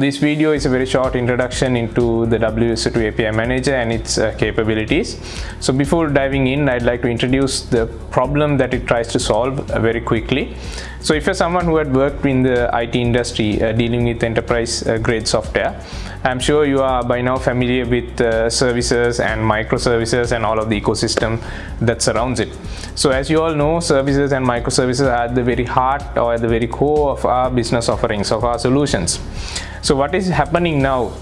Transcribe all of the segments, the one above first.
This video is a very short introduction into the WSO2 API Manager and its uh, capabilities. So before diving in, I'd like to introduce the problem that it tries to solve uh, very quickly. So if you're someone who had worked in the IT industry uh, dealing with enterprise uh, grade software, I'm sure you are by now familiar with uh, services and microservices and all of the ecosystem that surrounds it. So as you all know, services and microservices are at the very heart or at the very core of our business offerings, of our solutions. So what is happening now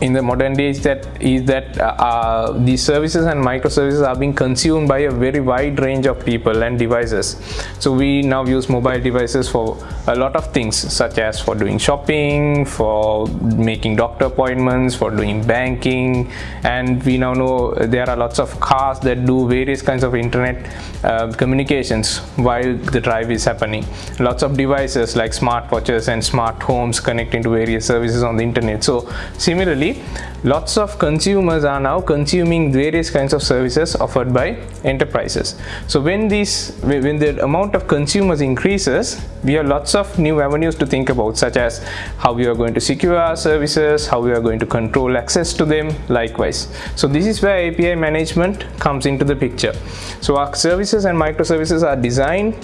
in the modern days that is that uh, uh, these services and microservices are being consumed by a very wide range of people and devices. So we now use mobile devices for a lot of things such as for doing shopping for making doctor appointments for doing banking and we now know there are lots of cars that do various kinds of internet uh, communications while the drive is happening. Lots of devices like smartwatches and smart homes connecting to various services on the internet. So similarly similarly lots of consumers are now consuming various kinds of services offered by enterprises. So when these when the amount of consumers increases we have lots of new avenues to think about such as how we are going to secure our services how we are going to control access to them likewise. So this is where api management comes into the picture. So our services and microservices are designed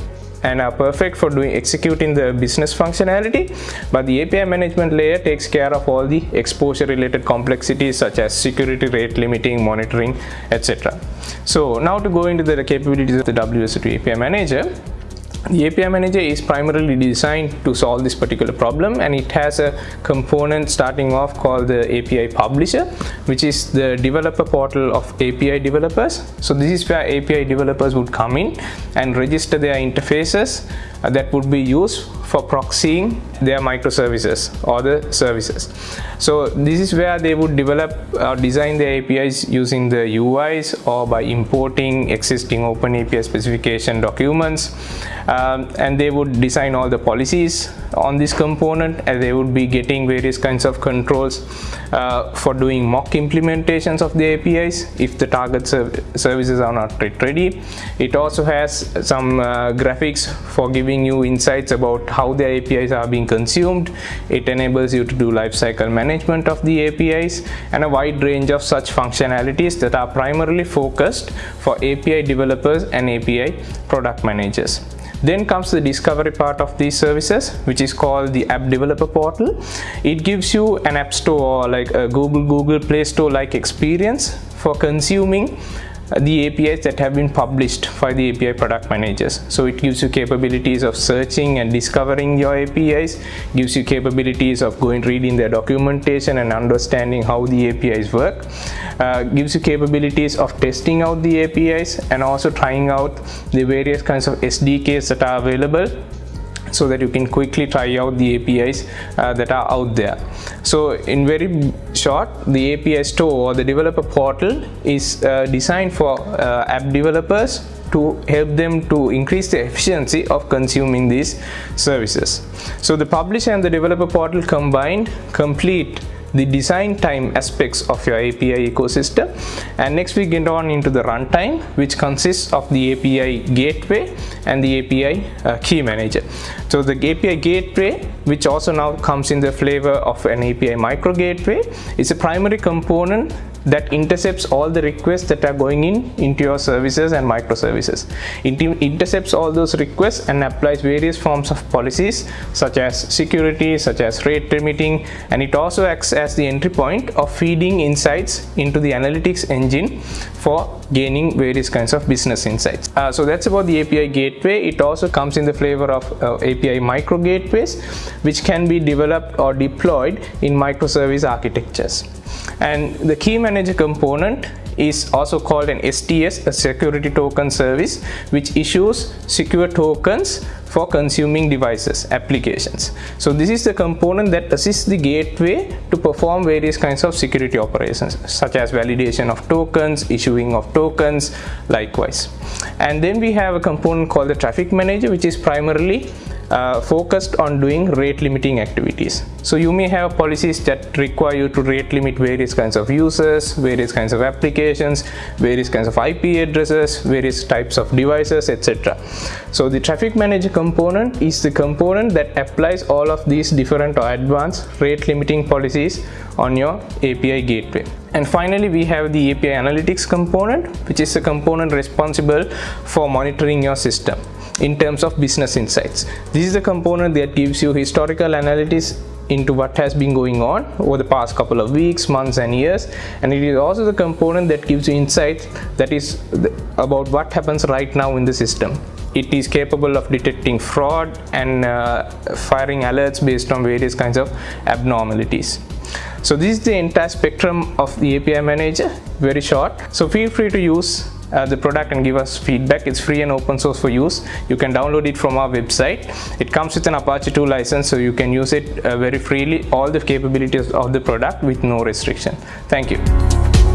and are perfect for doing executing the business functionality. But the API management layer takes care of all the exposure related complexities such as security rate limiting monitoring etc so now to go into the capabilities of the WSO2 API manager the API manager is primarily designed to solve this particular problem and it has a component starting off called the API publisher which is the developer portal of API developers. So this is where API developers would come in and register their interfaces uh, that would be used for proxying their microservices or the services. So this is where they would develop or design their APIs using the UIs or by importing existing open API specification documents um, and they would design all the policies on this component and they would be getting various kinds of controls uh, for doing mock implementations of the APIs if the target serv services are not ready. It also has some uh, graphics for giving you insights about how the APIs are being consumed. It enables you to do lifecycle management of the APIs and a wide range of such functionalities that are primarily focused for API developers and API product managers. Then comes the discovery part of these services, which is called the app developer portal. It gives you an app store or like a Google Google Play Store like experience for consuming the APIs that have been published by the API product managers. So it gives you capabilities of searching and discovering your APIs, gives you capabilities of going reading their documentation and understanding how the APIs work, uh, gives you capabilities of testing out the APIs and also trying out the various kinds of SDKs that are available so that you can quickly try out the APIs uh, that are out there. So in very short, the API store or the developer portal is uh, designed for uh, app developers to help them to increase the efficiency of consuming these services. So the publisher and the developer portal combined complete the design time aspects of your API ecosystem and next we get on into the runtime which consists of the API gateway and the API uh, key manager. So the API gateway which also now comes in the flavor of an API micro gateway is a primary component that intercepts all the requests that are going in into your services and microservices. It intercepts all those requests and applies various forms of policies such as security, such as rate limiting, and it also acts as the entry point of feeding insights into the analytics engine for gaining various kinds of business insights. Uh, so that's about the API gateway. It also comes in the flavor of uh, API micro gateways, which can be developed or deployed in microservice architectures and the key manager component is also called an STS, a security token service, which issues secure tokens for consuming devices, applications. So this is the component that assists the gateway to perform various kinds of security operations, such as validation of tokens, issuing of tokens, likewise. And then we have a component called the traffic manager, which is primarily uh, focused on doing rate limiting activities. So you may have policies that require you to rate limit various kinds of users, various kinds of applications, various kinds of IP addresses, various types of devices, etc. So the traffic manager component is the component that applies all of these different or advanced rate limiting policies on your API gateway. And finally, we have the API analytics component, which is the component responsible for monitoring your system in terms of business insights. This is the component that gives you historical analytics into what has been going on over the past couple of weeks, months and years and it is also the component that gives you insights that is about what happens right now in the system. It is capable of detecting fraud and uh, firing alerts based on various kinds of abnormalities. So this is the entire spectrum of the API manager, very short. So feel free to use uh, the product and give us feedback. It's free and open source for use. You can download it from our website. It comes with an Apache 2 license so you can use it uh, very freely, all the capabilities of the product with no restriction. Thank you.